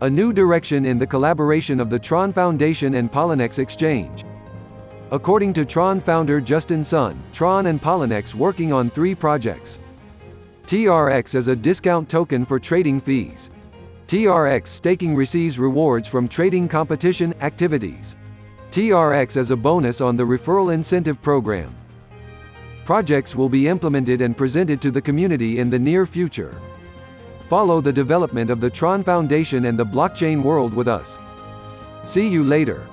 A new direction in the collaboration of the Tron Foundation and Poloniex Exchange. According to Tron founder Justin Sun, Tron and Poloniex working on three projects. TRX as a discount token for trading fees. TRX staking receives rewards from trading competition activities. TRX as a bonus on the referral incentive program. Projects will be implemented and presented to the community in the near future. Follow the development of the Tron Foundation and the blockchain world with us. See you later.